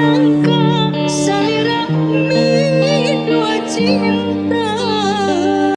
sun.